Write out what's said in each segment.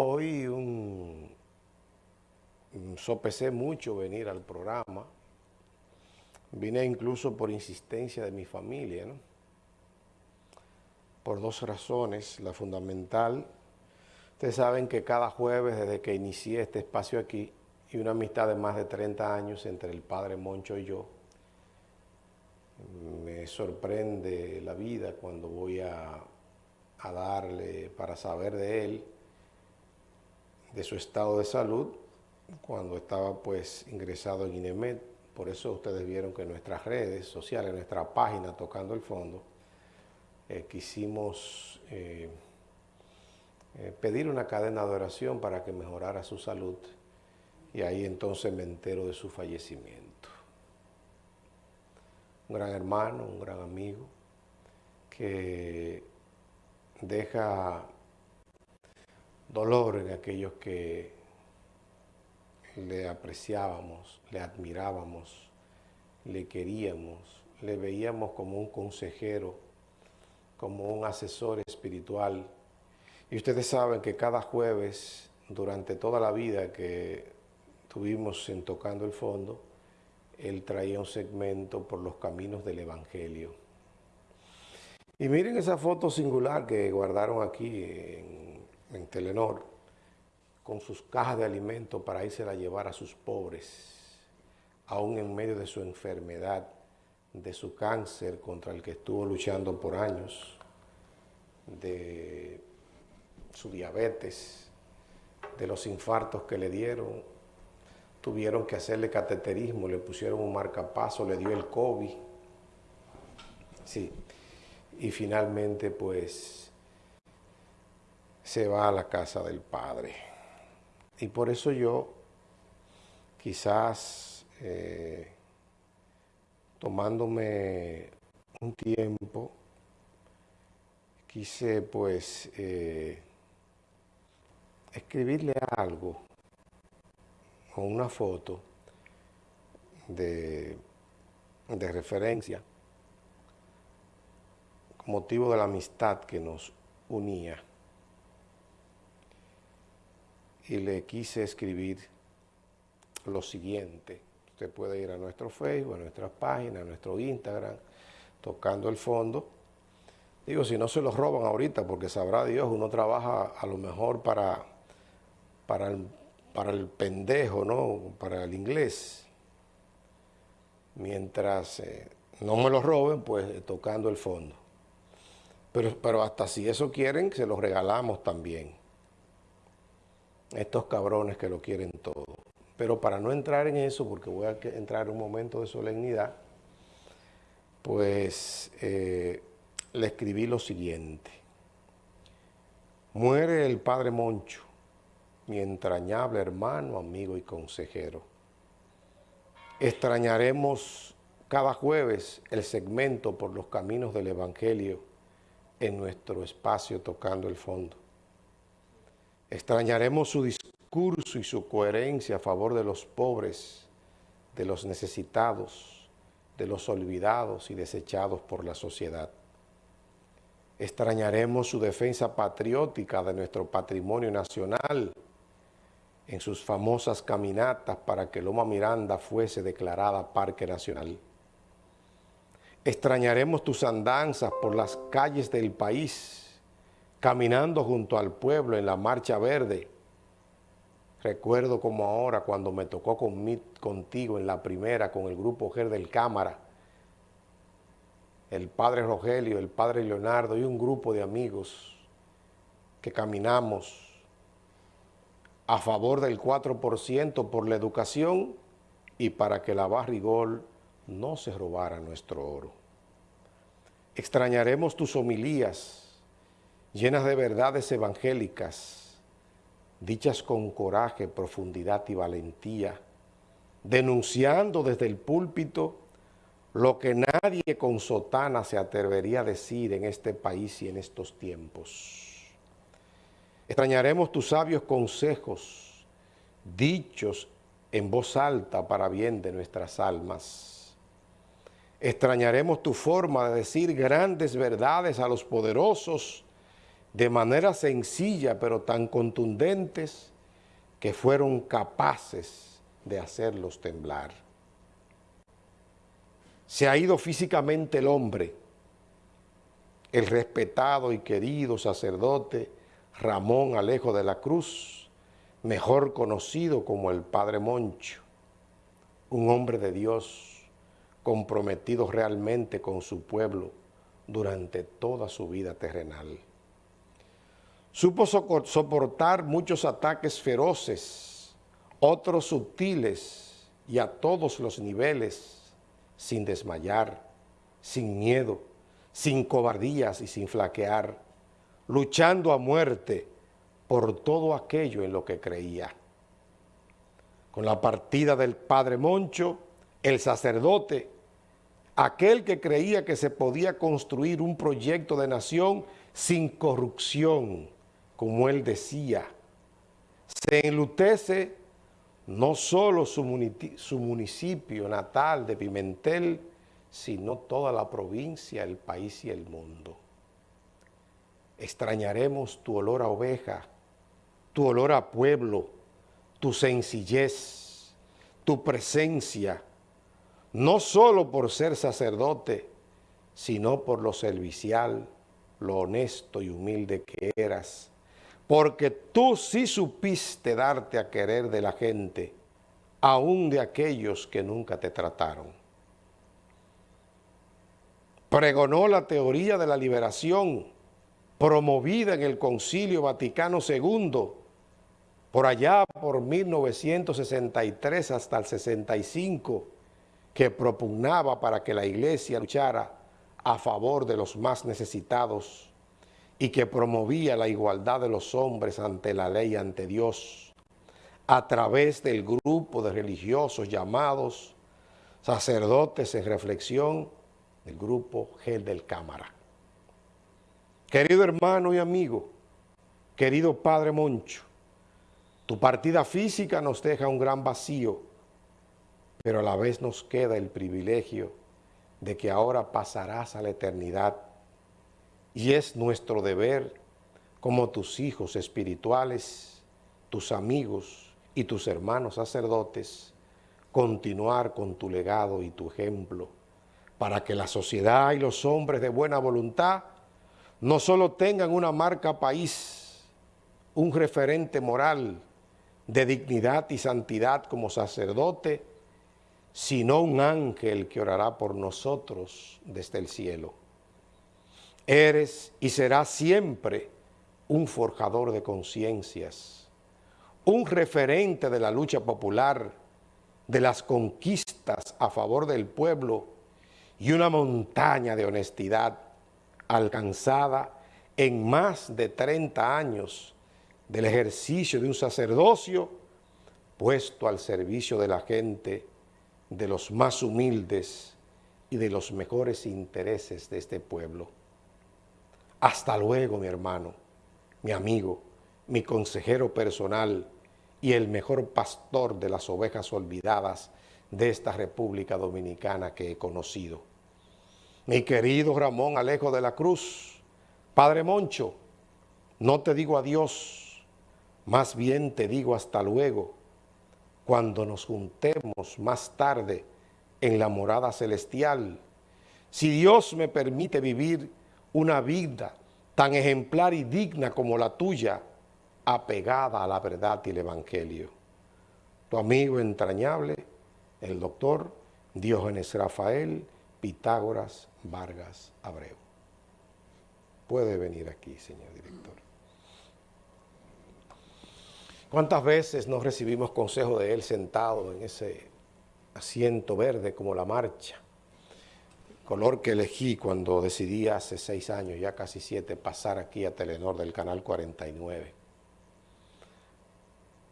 Hoy un, sopesé mucho venir al programa. Vine incluso por insistencia de mi familia, ¿no? Por dos razones. La fundamental, ustedes saben que cada jueves desde que inicié este espacio aquí, y una amistad de más de 30 años entre el padre Moncho y yo, me sorprende la vida cuando voy a darle para saber de él, de su estado de salud cuando estaba pues ingresado en INEMED. Por eso ustedes vieron que en nuestras redes sociales, en nuestra página Tocando el Fondo, eh, quisimos eh, eh, pedir una cadena de oración para que mejorara su salud y ahí entonces me entero de su fallecimiento. Un gran hermano, un gran amigo que deja dolor en aquellos que le apreciábamos, le admirábamos, le queríamos, le veíamos como un consejero, como un asesor espiritual. Y ustedes saben que cada jueves, durante toda la vida que tuvimos en Tocando el Fondo, él traía un segmento por los caminos del Evangelio. Y miren esa foto singular que guardaron aquí en en Telenor con sus cajas de alimentos para irse a llevar a sus pobres, aún en medio de su enfermedad, de su cáncer contra el que estuvo luchando por años, de su diabetes, de los infartos que le dieron, tuvieron que hacerle cateterismo, le pusieron un marcapaso, le dio el COVID, sí, y finalmente pues se va a la casa del Padre. Y por eso yo, quizás eh, tomándome un tiempo, quise pues eh, escribirle algo con una foto de, de referencia con motivo de la amistad que nos unía y le quise escribir lo siguiente. Usted puede ir a nuestro Facebook, a nuestra página, a nuestro Instagram, tocando el fondo. Digo, si no se los roban ahorita, porque sabrá Dios, uno trabaja a lo mejor para, para, el, para el pendejo, ¿no? Para el inglés. Mientras eh, no me lo roben, pues tocando el fondo. Pero, pero hasta si eso quieren, se los regalamos también estos cabrones que lo quieren todo. Pero para no entrar en eso, porque voy a entrar en un momento de solemnidad, pues eh, le escribí lo siguiente. Muere el padre Moncho, mi entrañable hermano, amigo y consejero. Extrañaremos cada jueves el segmento por los caminos del Evangelio en nuestro espacio tocando el fondo. Extrañaremos su discurso y su coherencia a favor de los pobres, de los necesitados, de los olvidados y desechados por la sociedad. Extrañaremos su defensa patriótica de nuestro patrimonio nacional en sus famosas caminatas para que Loma Miranda fuese declarada Parque Nacional. Extrañaremos tus andanzas por las calles del país, caminando junto al pueblo en la Marcha Verde. Recuerdo como ahora cuando me tocó contigo en la primera con el grupo GER del Cámara, el padre Rogelio, el padre Leonardo y un grupo de amigos que caminamos a favor del 4% por la educación y para que la barrigol no se robara nuestro oro. Extrañaremos tus homilías, llenas de verdades evangélicas, dichas con coraje, profundidad y valentía, denunciando desde el púlpito lo que nadie con sotana se atrevería a decir en este país y en estos tiempos. Extrañaremos tus sabios consejos, dichos en voz alta para bien de nuestras almas. Extrañaremos tu forma de decir grandes verdades a los poderosos de manera sencilla pero tan contundentes que fueron capaces de hacerlos temblar. Se ha ido físicamente el hombre, el respetado y querido sacerdote Ramón Alejo de la Cruz, mejor conocido como el Padre Moncho, un hombre de Dios comprometido realmente con su pueblo durante toda su vida terrenal. Supo soportar muchos ataques feroces, otros sutiles y a todos los niveles, sin desmayar, sin miedo, sin cobardías y sin flaquear, luchando a muerte por todo aquello en lo que creía. Con la partida del padre Moncho, el sacerdote, aquel que creía que se podía construir un proyecto de nación sin corrupción, como él decía, se enlutece no solo su, municipio natal de Pimentel, sino toda la provincia, el país y el mundo. Extrañaremos tu olor a oveja, tu olor a pueblo, tu sencillez, tu presencia, no solo por ser sacerdote, sino por lo servicial, lo honesto y humilde que eras, porque tú sí supiste darte a querer de la gente, aún de aquellos que nunca te trataron. Pregonó la teoría de la liberación, promovida en el Concilio Vaticano II, por allá por 1963 hasta el 65, que propugnaba para que la iglesia luchara a favor de los más necesitados y que promovía la igualdad de los hombres ante la ley ante Dios a través del grupo de religiosos llamados sacerdotes en reflexión del grupo Gel del Cámara. Querido hermano y amigo, querido Padre Moncho, tu partida física nos deja un gran vacío, pero a la vez nos queda el privilegio de que ahora pasarás a la eternidad y es nuestro deber como tus hijos espirituales, tus amigos y tus hermanos sacerdotes, continuar con tu legado y tu ejemplo, para que la sociedad y los hombres de buena voluntad no solo tengan una marca país, un referente moral de dignidad y santidad como sacerdote, sino un ángel que orará por nosotros desde el cielo. Eres y serás siempre un forjador de conciencias, un referente de la lucha popular, de las conquistas a favor del pueblo y una montaña de honestidad alcanzada en más de 30 años del ejercicio de un sacerdocio puesto al servicio de la gente, de los más humildes y de los mejores intereses de este pueblo. Hasta luego, mi hermano, mi amigo, mi consejero personal y el mejor pastor de las ovejas olvidadas de esta República Dominicana que he conocido. Mi querido Ramón Alejo de la Cruz, Padre Moncho, no te digo adiós, más bien te digo hasta luego, cuando nos juntemos más tarde en la morada celestial. Si Dios me permite vivir una vida tan ejemplar y digna como la tuya, apegada a la verdad y el Evangelio. Tu amigo entrañable, el doctor Diógenes Rafael Pitágoras Vargas Abreu. Puede venir aquí, señor director. ¿Cuántas veces nos recibimos consejo de él sentado en ese asiento verde como la marcha? Color que elegí cuando decidí hace seis años, ya casi siete, pasar aquí a Telenor del Canal 49.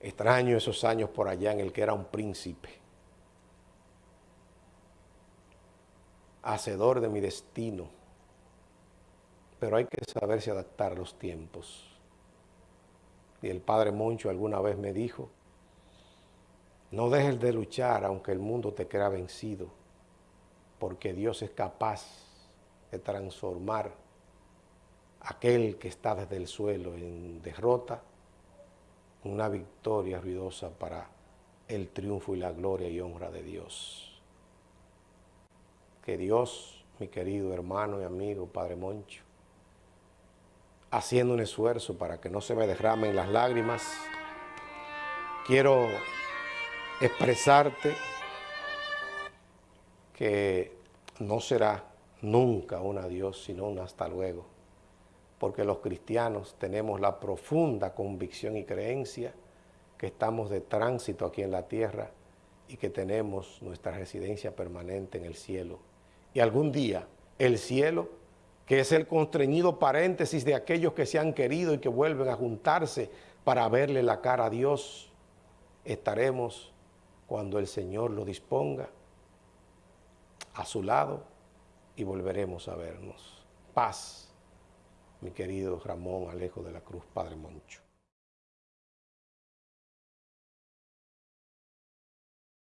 Extraño esos años por allá en el que era un príncipe, hacedor de mi destino, pero hay que saberse adaptar a los tiempos. Y el padre Moncho alguna vez me dijo, no dejes de luchar aunque el mundo te crea vencido porque Dios es capaz de transformar aquel que está desde el suelo en derrota, una victoria ruidosa para el triunfo y la gloria y honra de Dios. Que Dios, mi querido hermano y amigo, Padre Moncho, haciendo un esfuerzo para que no se me derramen las lágrimas, quiero expresarte que no será nunca un adiós, sino un hasta luego, porque los cristianos tenemos la profunda convicción y creencia que estamos de tránsito aquí en la tierra y que tenemos nuestra residencia permanente en el cielo. Y algún día el cielo, que es el constreñido paréntesis de aquellos que se han querido y que vuelven a juntarse para verle la cara a Dios, estaremos cuando el Señor lo disponga a su lado y volveremos a vernos. Paz, mi querido Ramón Alejo de la Cruz, Padre Moncho.